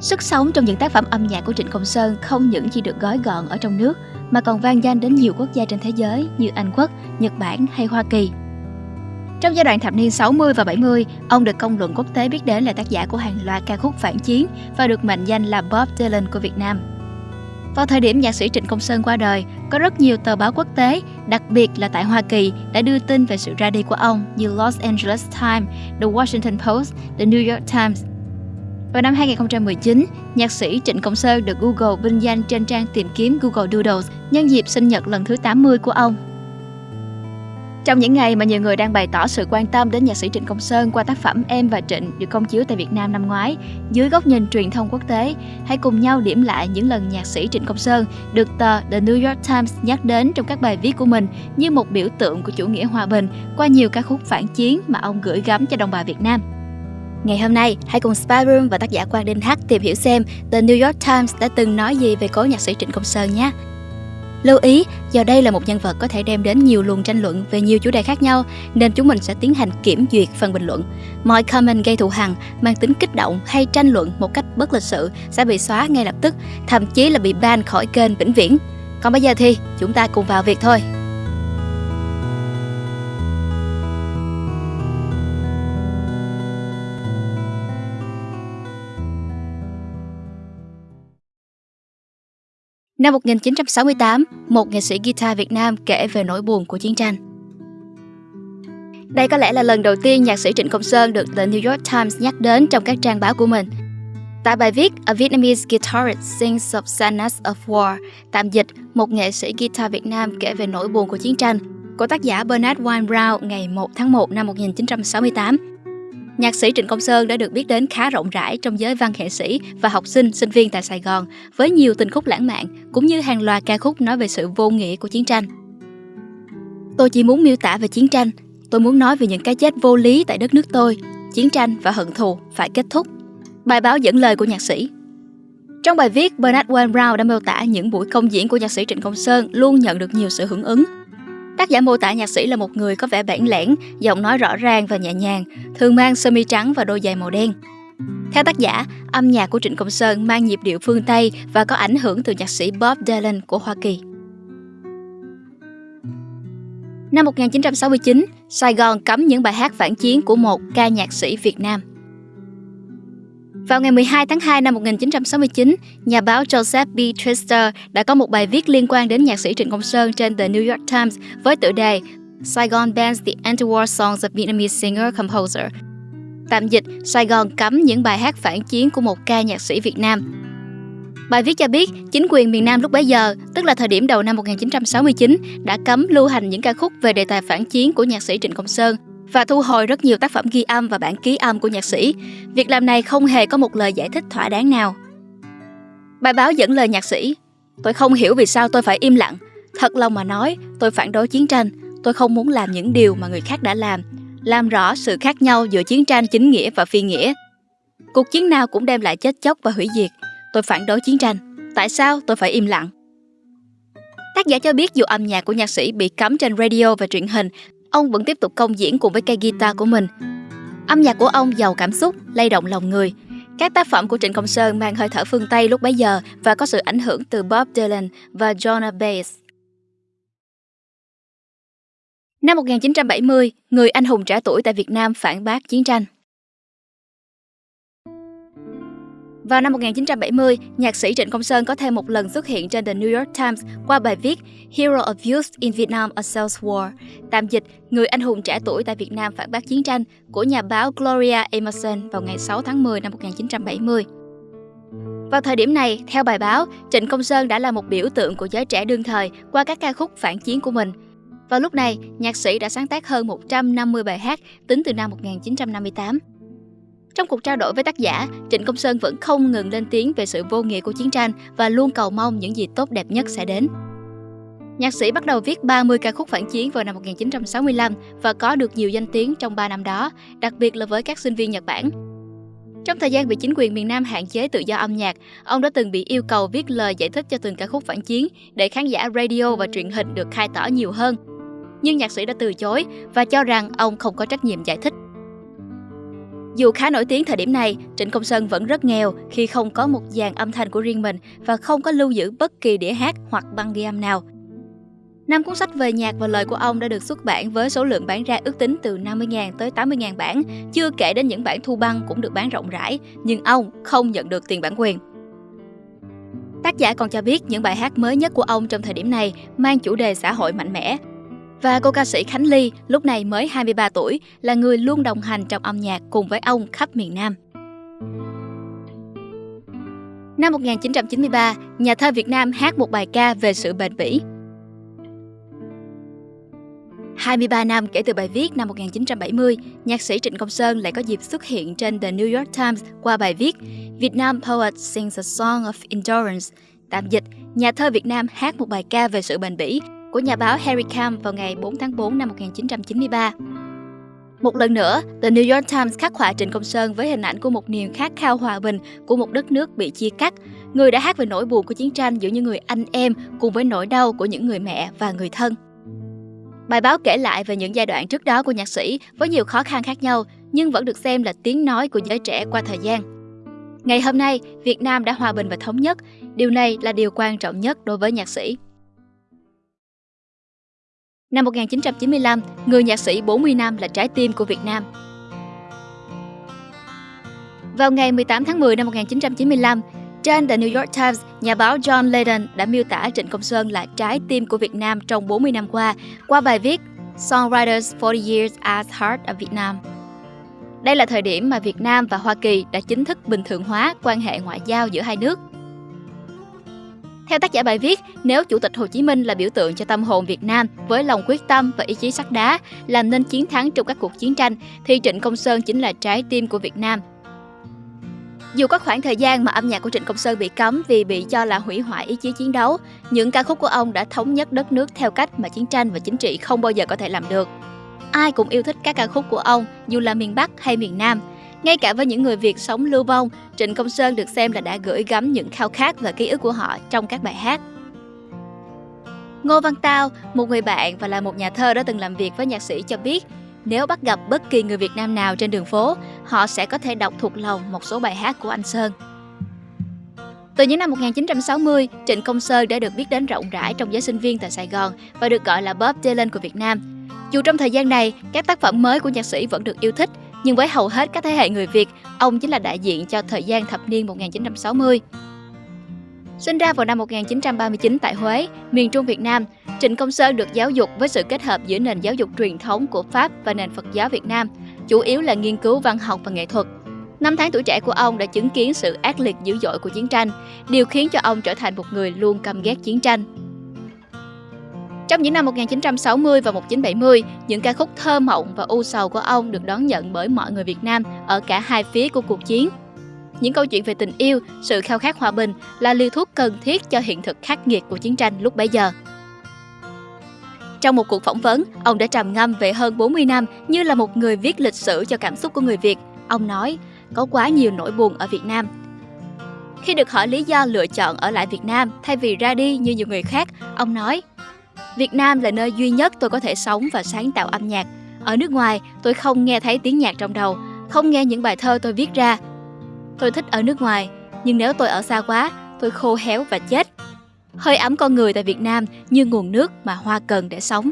Sức sống trong những tác phẩm âm nhạc của Trịnh Công Sơn không những chỉ được gói gọn ở trong nước mà còn vang danh đến nhiều quốc gia trên thế giới như Anh Quốc, Nhật Bản hay Hoa Kỳ. Trong giai đoạn thập niên 60 và 70, ông được công luận quốc tế biết đến là tác giả của hàng loạt ca khúc phản chiến và được mệnh danh là Bob Dylan của Việt Nam. Vào thời điểm nhạc sĩ Trịnh Công Sơn qua đời, có rất nhiều tờ báo quốc tế, đặc biệt là tại Hoa Kỳ, đã đưa tin về sự ra đi của ông như Los Angeles Times, The Washington Post, The New York Times. Vào năm 2019, nhạc sĩ Trịnh Công Sơn được Google vinh danh trên trang tìm kiếm Google Doodles nhân dịp sinh nhật lần thứ 80 của ông. Trong những ngày mà nhiều người đang bày tỏ sự quan tâm đến nhạc sĩ Trịnh Công Sơn qua tác phẩm Em và Trịnh được công chiếu tại Việt Nam năm ngoái, dưới góc nhìn truyền thông quốc tế, hãy cùng nhau điểm lại những lần nhạc sĩ Trịnh Công Sơn được tờ The New York Times nhắc đến trong các bài viết của mình như một biểu tượng của chủ nghĩa hòa bình qua nhiều ca khúc phản chiến mà ông gửi gắm cho đồng bào Việt Nam. Ngày hôm nay, hãy cùng Spyroom và tác giả Quang Đinh Hắc tìm hiểu xem The New York Times đã từng nói gì về cố nhạc sĩ Trịnh Công Sơn nhé. Lưu ý, do đây là một nhân vật có thể đem đến nhiều luồng tranh luận về nhiều chủ đề khác nhau, nên chúng mình sẽ tiến hành kiểm duyệt phần bình luận. Mọi comment gây thù hằn, mang tính kích động hay tranh luận một cách bất lịch sự sẽ bị xóa ngay lập tức, thậm chí là bị ban khỏi kênh vĩnh viễn. Còn bây giờ thì chúng ta cùng vào việc thôi. Năm 1968, một nghệ sĩ guitar Việt Nam kể về nỗi buồn của chiến tranh. Đây có lẽ là lần đầu tiên nhạc sĩ Trịnh Công Sơn được The New York Times nhắc đến trong các trang báo của mình. Tại bài viết A Vietnamese Guitarist Sings of Sadness of War, tạm dịch một nghệ sĩ guitar Việt Nam kể về nỗi buồn của chiến tranh, của tác giả Bernard Wine Brown ngày 1 tháng 1 năm 1968. Nhạc sĩ Trịnh Công Sơn đã được biết đến khá rộng rãi trong giới văn nghệ sĩ và học sinh, sinh viên tại Sài Gòn với nhiều tình khúc lãng mạn cũng như hàng loạt ca khúc nói về sự vô nghĩa của chiến tranh. Tôi chỉ muốn miêu tả về chiến tranh, tôi muốn nói về những cái chết vô lý tại đất nước tôi, chiến tranh và hận thù phải kết thúc. Bài báo dẫn lời của nhạc sĩ trong bài viết, Bernard Wayne Brown đã miêu tả những buổi công diễn của nhạc sĩ Trịnh Công Sơn luôn nhận được nhiều sự hưởng ứng Tác giả mô tả nhạc sĩ là một người có vẻ bản lẻn, giọng nói rõ ràng và nhẹ nhàng, thường mang sơ mi trắng và đôi giày màu đen. Theo tác giả, âm nhạc của Trịnh Công Sơn mang nhịp điệu phương Tây và có ảnh hưởng từ nhạc sĩ Bob Dylan của Hoa Kỳ. Năm 1969, Sài Gòn cấm những bài hát phản chiến của một ca nhạc sĩ Việt Nam. Vào ngày 12 tháng 2 năm 1969, nhà báo Joseph B. Trister đã có một bài viết liên quan đến nhạc sĩ Trịnh Công Sơn trên The New York Times với tựa đề Saigon bans the anti-war songs of Vietnamese singer-composer. Tạm dịch, Sài Gòn cấm những bài hát phản chiến của một ca nhạc sĩ Việt Nam. Bài viết cho biết, chính quyền miền Nam lúc bấy giờ, tức là thời điểm đầu năm 1969, đã cấm lưu hành những ca khúc về đề tài phản chiến của nhạc sĩ Trịnh Công Sơn và thu hồi rất nhiều tác phẩm ghi âm và bản ký âm của nhạc sĩ. Việc làm này không hề có một lời giải thích thỏa đáng nào. Bài báo dẫn lời nhạc sĩ Tôi không hiểu vì sao tôi phải im lặng. Thật lòng mà nói, tôi phản đối chiến tranh. Tôi không muốn làm những điều mà người khác đã làm. Làm rõ sự khác nhau giữa chiến tranh chính nghĩa và phi nghĩa. Cuộc chiến nào cũng đem lại chết chóc và hủy diệt. Tôi phản đối chiến tranh. Tại sao tôi phải im lặng? Tác giả cho biết dù âm nhạc của nhạc sĩ bị cấm trên radio và truyền hình ông vẫn tiếp tục công diễn cùng với cây guitar của mình. Âm nhạc của ông giàu cảm xúc, lay động lòng người. Các tác phẩm của Trịnh Công Sơn mang hơi thở phương Tây lúc bấy giờ và có sự ảnh hưởng từ Bob Dylan và John Bass. Năm 1970, người anh hùng trẻ tuổi tại Việt Nam phản bác chiến tranh. Vào năm 1970, nhạc sĩ Trịnh Công Sơn có thêm một lần xuất hiện trên The New York Times qua bài viết Hero of Youth in Vietnam A Sales War, tạm dịch Người anh hùng trẻ tuổi tại Việt Nam phản bác chiến tranh của nhà báo Gloria Emerson vào ngày 6 tháng 10 năm 1970. Vào thời điểm này, theo bài báo, Trịnh Công Sơn đã là một biểu tượng của giới trẻ đương thời qua các ca khúc phản chiến của mình. Vào lúc này, nhạc sĩ đã sáng tác hơn 150 bài hát tính từ năm 1958. Trong cuộc trao đổi với tác giả, Trịnh Công Sơn vẫn không ngừng lên tiếng về sự vô nghĩa của chiến tranh và luôn cầu mong những gì tốt đẹp nhất sẽ đến. Nhạc sĩ bắt đầu viết 30 ca khúc phản chiến vào năm 1965 và có được nhiều danh tiếng trong 3 năm đó, đặc biệt là với các sinh viên Nhật Bản. Trong thời gian bị chính quyền miền Nam hạn chế tự do âm nhạc, ông đã từng bị yêu cầu viết lời giải thích cho từng ca khúc phản chiến để khán giả radio và truyền hình được khai tỏ nhiều hơn. Nhưng nhạc sĩ đã từ chối và cho rằng ông không có trách nhiệm giải thích. Dù khá nổi tiếng thời điểm này, Trịnh Công Sơn vẫn rất nghèo khi không có một dàn âm thanh của riêng mình và không có lưu giữ bất kỳ đĩa hát hoặc băng ghi âm nào. Năm cuốn sách về nhạc và lời của ông đã được xuất bản với số lượng bán ra ước tính từ 50.000 tới 80.000 bản, chưa kể đến những bản thu băng cũng được bán rộng rãi, nhưng ông không nhận được tiền bản quyền. Tác giả còn cho biết những bài hát mới nhất của ông trong thời điểm này mang chủ đề xã hội mạnh mẽ. Và cô ca sĩ Khánh Ly, lúc này mới 23 tuổi, là người luôn đồng hành trong âm nhạc cùng với ông khắp miền Nam. Năm 1993, nhà thơ Việt Nam hát một bài ca về sự bền bỉ. 23 năm kể từ bài viết năm 1970, nhạc sĩ Trịnh Công Sơn lại có dịp xuất hiện trên The New York Times qua bài viết Việt Nam Poet Sings a Song of Endurance, tạm dịch, nhà thơ Việt Nam hát một bài ca về sự bền bỉ của nhà báo Harry Camp vào ngày 4 tháng 4 năm 1993. Một lần nữa, The New York Times khắc họa Trịnh Công Sơn với hình ảnh của một niềm khát khao hòa bình của một đất nước bị chia cắt, người đã hát về nỗi buồn của chiến tranh giữa những người anh em cùng với nỗi đau của những người mẹ và người thân. Bài báo kể lại về những giai đoạn trước đó của nhạc sĩ với nhiều khó khăn khác nhau, nhưng vẫn được xem là tiếng nói của giới trẻ qua thời gian. Ngày hôm nay, Việt Nam đã hòa bình và thống nhất. Điều này là điều quan trọng nhất đối với nhạc sĩ. Năm 1995, người nhạc sĩ 40 năm là trái tim của Việt Nam. Vào ngày 18 tháng 10 năm 1995, trên The New York Times, nhà báo John Leyden đã miêu tả Trịnh Công Sơn là trái tim của Việt Nam trong 40 năm qua qua bài viết Songwriters 40 Years as Heart of Vietnam. Đây là thời điểm mà Việt Nam và Hoa Kỳ đã chính thức bình thường hóa quan hệ ngoại giao giữa hai nước. Theo tác giả bài viết, nếu Chủ tịch Hồ Chí Minh là biểu tượng cho tâm hồn Việt Nam với lòng quyết tâm và ý chí sắt đá làm nên chiến thắng trong các cuộc chiến tranh, thì Trịnh Công Sơn chính là trái tim của Việt Nam dù có khoảng thời gian mà âm nhạc của Trịnh Công Sơn bị cấm vì bị cho là hủy hoại ý chí chiến đấu, những ca khúc của ông đã thống nhất đất nước theo cách mà chiến tranh và chính trị không bao giờ có thể làm được. Ai cũng yêu thích các ca khúc của ông, dù là miền Bắc hay miền Nam. Ngay cả với những người Việt sống lưu vong, Trịnh Công Sơn được xem là đã gửi gắm những khao khát và ký ức của họ trong các bài hát. Ngô Văn Tao, một người bạn và là một nhà thơ đã từng làm việc với nhạc sĩ cho biết, nếu bắt gặp bất kỳ người Việt Nam nào trên đường phố, họ sẽ có thể đọc thuộc lòng một số bài hát của anh Sơn. Từ những năm 1960, Trịnh Công Sơn đã được biết đến rộng rãi trong giới sinh viên tại Sài Gòn và được gọi là Bob Dylan của Việt Nam. Dù trong thời gian này, các tác phẩm mới của nhạc sĩ vẫn được yêu thích, nhưng với hầu hết các thế hệ người Việt, ông chính là đại diện cho thời gian thập niên 1960. Sinh ra vào năm 1939 tại Huế, miền Trung Việt Nam, Trịnh Công Sơn được giáo dục với sự kết hợp giữa nền giáo dục truyền thống của Pháp và nền Phật giáo Việt Nam, chủ yếu là nghiên cứu văn học và nghệ thuật. Năm tháng tuổi trẻ của ông đã chứng kiến sự ác liệt dữ dội của chiến tranh, điều khiến cho ông trở thành một người luôn căm ghét chiến tranh. Trong những năm 1960 và 1970, những ca khúc thơ mộng và u sầu của ông được đón nhận bởi mọi người Việt Nam ở cả hai phía của cuộc chiến. Những câu chuyện về tình yêu, sự khao khát hòa bình là liều thuốc cần thiết cho hiện thực khắc nghiệt của chiến tranh lúc bấy giờ. Trong một cuộc phỏng vấn, ông đã trầm ngâm về hơn 40 năm như là một người viết lịch sử cho cảm xúc của người Việt. Ông nói, có quá nhiều nỗi buồn ở Việt Nam. Khi được hỏi lý do lựa chọn ở lại Việt Nam thay vì ra đi như nhiều người khác, ông nói, Việt Nam là nơi duy nhất tôi có thể sống và sáng tạo âm nhạc. Ở nước ngoài, tôi không nghe thấy tiếng nhạc trong đầu, không nghe những bài thơ tôi viết ra. Tôi thích ở nước ngoài, nhưng nếu tôi ở xa quá, tôi khô héo và chết. Hơi ấm con người tại Việt Nam như nguồn nước mà hoa cần để sống.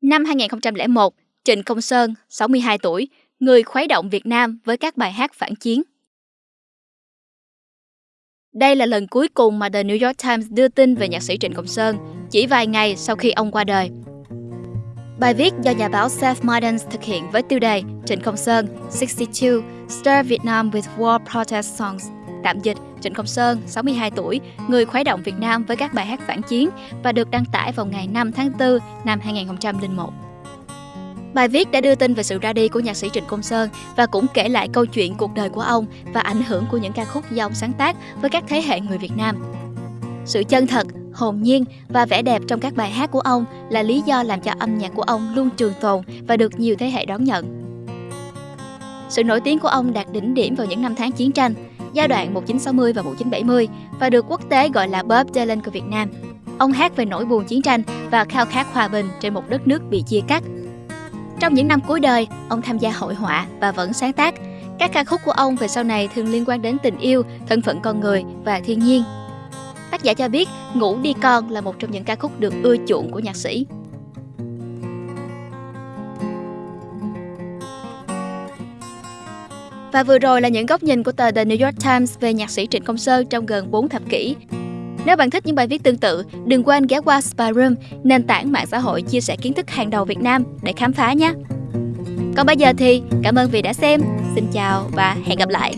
Năm 2001, Trịnh Công Sơn, 62 tuổi, người khuấy động Việt Nam với các bài hát phản chiến. Đây là lần cuối cùng mà The New York Times đưa tin về nhạc sĩ Trịnh Công Sơn, chỉ vài ngày sau khi ông qua đời. Bài viết do nhà báo Seth Mardens thực hiện với tiêu đề Trịnh Công Sơn, 62, Stir Vietnam with War Protest Songs, tạm dịch Trịnh Công Sơn, 62 tuổi, người khuấy động Việt Nam với các bài hát phản chiến và được đăng tải vào ngày 5 tháng 4 năm 2001. Bài viết đã đưa tin về sự ra đi của nhạc sĩ Trịnh Công Sơn và cũng kể lại câu chuyện cuộc đời của ông và ảnh hưởng của những ca khúc do ông sáng tác với các thế hệ người Việt Nam. Sự chân thật, hồn nhiên và vẻ đẹp trong các bài hát của ông là lý do làm cho âm nhạc của ông luôn trường tồn và được nhiều thế hệ đón nhận. Sự nổi tiếng của ông đạt đỉnh điểm vào những năm tháng chiến tranh, giai đoạn 1960 và 1970 và được quốc tế gọi là Bob Dylan của Việt Nam. Ông hát về nỗi buồn chiến tranh và khao khát hòa bình trên một đất nước bị chia cắt. Trong những năm cuối đời, ông tham gia hội họa và vẫn sáng tác. Các ca khúc của ông về sau này thường liên quan đến tình yêu, thân phận con người và thiên nhiên. Tác giả cho biết Ngủ đi con là một trong những ca khúc được ưa chuộng của nhạc sĩ. Và vừa rồi là những góc nhìn của tờ The New York Times về nhạc sĩ Trịnh Công Sơn trong gần 4 thập kỷ. Nếu bạn thích những bài viết tương tự, đừng quên ghé qua Spyroom, nền tảng mạng xã hội chia sẻ kiến thức hàng đầu Việt Nam để khám phá nhé. Còn bây giờ thì cảm ơn vì đã xem. Xin chào và hẹn gặp lại.